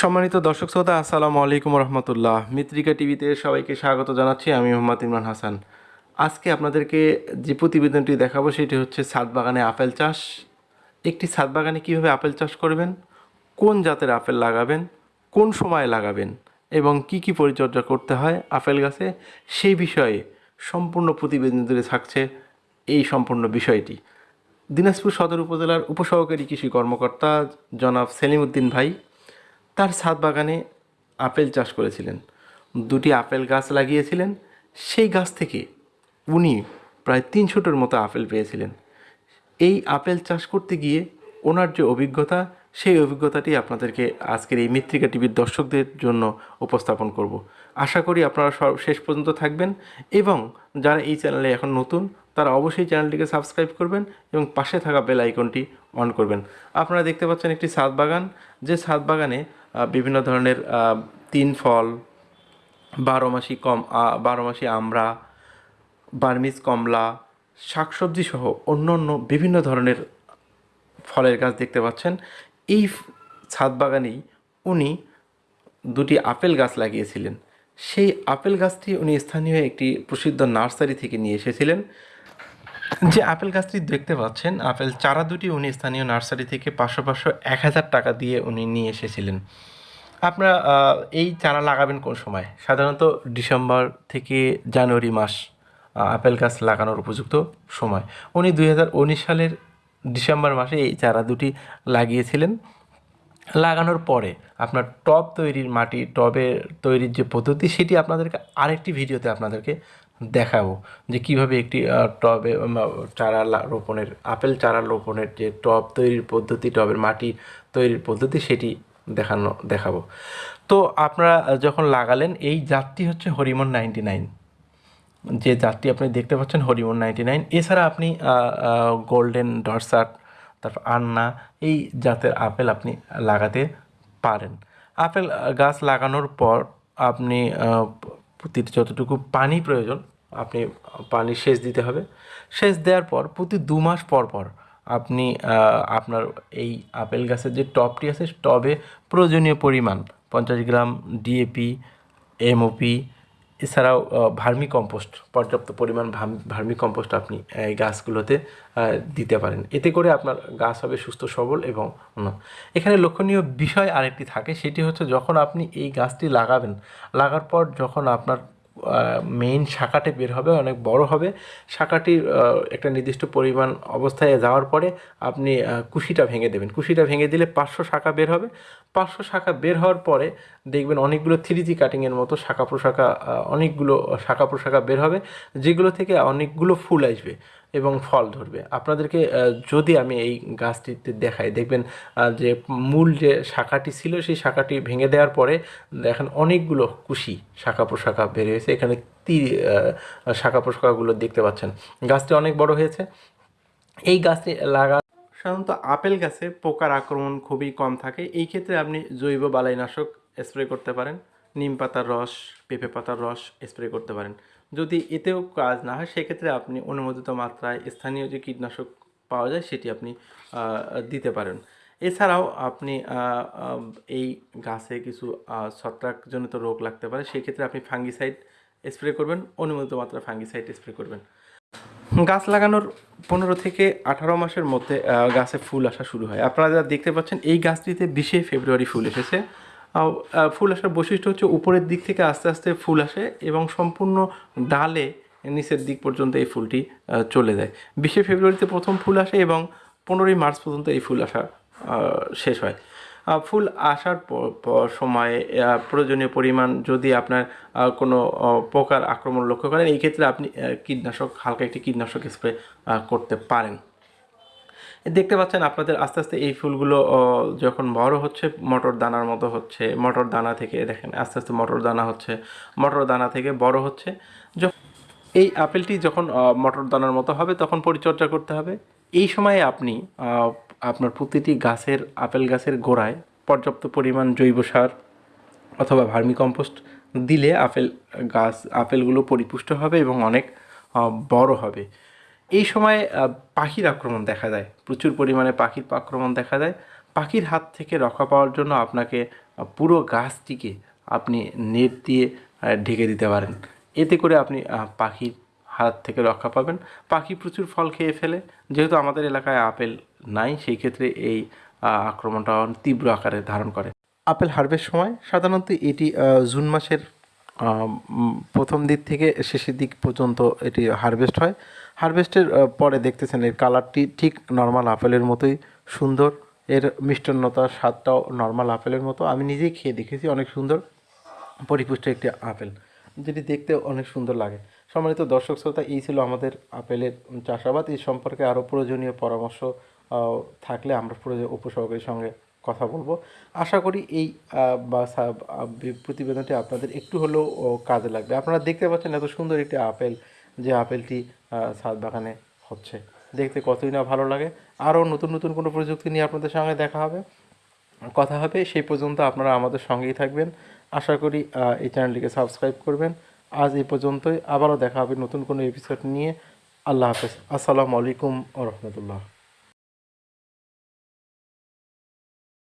সম্মানিত দর্শক শ্রোতা, আসসালামু আলাইকুম রহমতুল্লাহ। মিত্রিকা টিভিতে সবাইকে স্বাগত জানাচ্ছি, আমি মোহাম্মদ ইমরান হাসান। আজকে আপনাদেরকে যে প্রতিবেদনটি দেখাবো সেটি হচ্ছে ছাদ বাগানে আপেল চাষ। একটি ছাদ বাগানে কীভাবে আপেল চাষ করবেন, কোন জাতের আপেল লাগাবেন, কোন সময় লাগাবেন, এবং কি কি পরিচর্যা করতে হয় আপেল গাছে, সেই বিষয়ে সম্পূর্ণ প্রতিবেদন জুড়ে থাকছে এই সম্পূর্ণ বিষয়টি। দিনাজপুর সদর উপজেলার উপসহকারী কৃষি কর্মকর্তা জনাব সেলিম উদ্দিন ভাই তার ছাদ বাগানে আপেল চাষ করেছিলেন। দুটি আপেল গাছ লাগিয়েছিলেন। সেই গাছ থেকে উনি প্রায় তিনশোটার মতো আপেল পেয়েছিলেন। এই আপেল চাষ করতে গিয়ে ওনার যে অভিজ্ঞতা, সেই অভিজ্ঞতাটি আপনাদেরকে আজকের এই মিত্রিকা টিভির দর্শকদের জন্য উপস্থাপন করব। আশা করি আপনারা সব শেষ পর্যন্ত থাকবেন এবং যারা এই চ্যানেলে এখন নতুন, তারা অবশ্যই চ্যানেলটিকে সাবস্ক্রাইব করবেন এবং পাশে থাকা বেল আইকনটি অন করবেন। আপনারা দেখতে পাচ্ছেন একটি ছাদ বাগান। যে ছাদ বাগানে বিভিন্ন ধরনের তিন ফল, বারো মাসি কম বারো মাসি আমড়া, বার্মিজ কমলা, শাকসবজি সহ অন্য অন্য বিভিন্ন ধরনের ফলের গাছ দেখতে পাচ্ছেন। এই ছাদ বাগানেই উনি দুটি আপেল গাছ লাগিয়েছিলেন। সেই আপেল গাছটি উনি স্থানীয় একটি প্রসিদ্ধ নার্সারি থেকে নিয়ে এসেছিলেন। যে আপেল গাছটি দেখতে পাচ্ছেন, আপেল চারা দুটি উনি স্থানীয় নার্সারি থেকে পাঁচশো পাঁচশো এক হাজার টাকা দিয়ে উনি নিয়ে এসেছিলেন। আপনারা এই চারা লাগাবেন কোন সময়? সাধারণত ডিসেম্বর থেকে জানুয়ারি মাস আপেল গাছ লাগানোর উপযুক্ত সময়। উনি দুই হাজার উনিশ সালের ডিসেম্বর মাসে এই চারা দুটি লাগিয়েছিলেন। লাগানোর পরে আপনার টব তৈরির মাটি, টবের তৈরির যে পদ্ধতি, সেটি আপনাদেরকে আরেকটি ভিডিওতে আপনাদেরকে দেখাবো যে কীভাবে একটি টবে চারা রোপণের, আপেল চারা রোপণের যে টব তৈরির পদ্ধতি, টবের মাটি তৈরির পদ্ধতি সেটি দেখানো, দেখাবো। তো আপনারা যখন লাগালেন, এই জাতটি হচ্ছে হরিমন নাইনটি নাইন। যে জাতটি আপনি দেখতে পাচ্ছেন হরিমন নাইনটি নাইন। এছাড়া আপনি গোল্ডেন ডরসাট তারপর আন্না, এই জাতের আপেল আপনি লাগাতে পারেন। আপেল গাছ লাগানোর পর আপনি যতটুকু পানি প্রয়োজন আপনি পানি সেচ দিতে হবে সেচ দেওয়ার পর প্রতি দু মাস পর পর আপনি আপনার এই আপেল গাছের যে টবটি আছে, টবে প্রয়োজনীয় পরিমাণ পঞ্চাশ গ্রাম ডিএপি এমওপি এছাড়াও ভার্মি কম্পোস্ট পর্যাপ্ত পরিমাণ ভার্মি কম্পোস্ট আপনি এই গাছগুলোতে দিতে পারেন এতে করে আপনার গাছ হবে সুস্থ, সবল এবং। এখানে লক্ষণীয় বিষয় আরেকটি থাকে, সেটি হচ্ছে যখন আপনি এই গাছটি লাগাবেন, লাগার পর যখন আপনার মেইন শাখাটি বের হবে, অনেক বড় হবে। শাখাটির একটা নির্দিষ্ট পরিমাণ অবস্থায় যাওয়ার পরে আপনি কুশিটা ভেঙে দেবেন। কুশিটা ভেঙে দিলে পাঁচশো শাখা বের হবে। পাঁচশো শাখা বের হওয়ার পরে দেখবেন অনেকগুলো থ্রি জি কাটিংয়ের মতো শাখা প্রশাখা অনেকগুলো শাখা প্রশাখা বের হবে, যেগুলো থেকে অনেকগুলো ফুল আসবে। এবং ফল ধরবে। আপনাদেরকে যদি আমি এই গাছটিতে দেখাই, দেখবেন যে মূল যে শাখাটি ছিল, সেই শাখাটি ভেঙে দেওয়ার পরে দেখেন অনেকগুলো কুশি শাখা প্রশাখা বের হয়েছে। এখানে তি শাখা প্রশাখাগুলো দেখতে পাচ্ছেন। গাছটি অনেক বড় হয়েছে। এই গাছটি লাগা সাধারণত আপেল গাছে পোকার আক্রমণ খুবই কম থাকে। এই ক্ষেত্রে আপনি জৈব বালাইনাশক স্প্রে করতে পারেন। নিম পাতার রস, পেঁপে পাতার রস স্প্রে করতে পারেন। যদি এতেও কাজ না হয়, সেক্ষেত্রে আপনি অনুমোদিত মাত্রায় স্থানীয় যে কীটনাশক পাওয়া যায়, সেটি আপনি দিতে পারেন। এছাড়াও আপনি এই গাছে কিছু ছত্রাকজনিত রোগ লাগতে পারে, সেক্ষেত্রে আপনি ফাঙ্গিসাইড স্প্রে করবেন, অনুমোদিত মাত্রা ফাঙ্গিসাইড স্প্রে করবেন। গাছ লাগানোর পনেরো থেকে আঠারো মাসের মধ্যে গাছে ফুল আসা শুরু হয়। আপনারা যা দেখতে পাচ্ছেন, এই গাছটিতে বিশে ফেব্রুয়ারি ফুল এসেছে। ফুল আসার বৈশিষ্ট্য হচ্ছে উপরের দিক থেকে আস্তে আস্তে ফুল আসে এবং সম্পূর্ণ ডালে নিচের দিক পর্যন্ত এই ফুলটি চলে যায়। বিশে ফেব্রুয়ারিতে প্রথম ফুল আসে এবং পনেরোই মার্চ পর্যন্ত এই ফুল আসা শেষ হয়। ফুল আসার সময়ে প্রয়োজনীয় পরিমাণ যদি আপনার কোনো পোকার আক্রমণ লক্ষ্য করেন, এই ক্ষেত্রে আপনি কীটনাশক, হালকা একটি কীটনাশক স্প্রে করতে পারেন। দেখতে পাচ্ছেন আপনাদের আস্তে আস্তে এই ফুলগুলো যখন বড় হচ্ছে, মটর দানার মতো হচ্ছে, মটর দানা থেকে দেখেন, আস্তে আস্তে মটর দানা হচ্ছে, মটর দানা থেকে বড় হচ্ছে। এই আপেলটি যখন মটর দানার মতো হবে, তখন পরিচর্যা করতে হবে। এই সময়ে আপনি আপনার প্রতিটি গাছের, আপেল গাছের গোড়ায় পর্যাপ্ত পরিমাণ জৈব সার অথবা ভার্মি কম্পোস্ট দিলে আপেল গাছ, আপেলগুলো পরিপুষ্ট হবে এবং অনেক বড় হবে। এই সময় পাখির আক্রমণ দেখা যায়। প্রচুর পরিমাণে পাখির আক্রমণ দেখা যায়। পাখির হাত থেকে রক্ষা পাওয়ার জন্য আপনাকে পুরো গাছটিকে আপনি নেট দিয়ে ঢেকে দিতে পারেন। এতে করে আপনি পাখির হাত থেকে রক্ষা পাবেন। পাখি প্রচুর ফল খেয়ে ফেলে। যেহেতু আমাদের এলাকায় আপেল নাই, সেই ক্ষেত্রে এই আক্রমণটা তীব্র আকারে ধারণ করে। আপেল হারভেস্ট সময় সাধারণত এটি জুন মাসের প্রথম দিক থেকে শেষের দিক পর্যন্ত এটি হারভেস্ট হয়। হারভেস্টের পরে দেখতেছেন এর কালারটি ঠিক নর্মাল আপেলের মতোই সুন্দর। এর মিষ্টান্নতার স্বাদটাও নর্মাল আপেলের মতো। আমি নিজেই খেয়ে দেখেছি, অনেক সুন্দর পরিপুষ্ট একটি আপেল। যেটি দেখতে অনেক সুন্দর লাগে। সম্মানিত দর্শক শ্রোতা, এই ছিল আমাদের আপেলের চাষাবাদ। এই সম্পর্কে আরও প্রয়োজনীয় পরামর্শ থাকলে আমরা উপসর্গের সঙ্গে কথা বলব। আশা করি এই প্রতিবেদনটি আপনাদের একটু হলেও কাজে লাগবে। আপনারা দেখতে পাচ্ছেন এত সুন্দর একটি আপেল, যে আপেলটি ছাদ বাগানে হচ্ছে। দেখতে কতই না ভালো লাগে। আরও নতুন নতুন কোনো প্রযুক্তি নিয়ে আপনাদের সঙ্গে দেখা হবে, কথা হবে, সেই পর্যন্ত আপনারা আমাদের সঙ্গেই থাকবেন। আশা করি এই চ্যানেলটিকে সাবস্ক্রাইব করবেন। আজ এই পর্যন্তই। আবারও দেখা হবে নতুন কোনো এপিসোড নিয়ে। আল্লাহ হাফেজ। আসসালামু আলাইকুম রহমতুল্লাহ।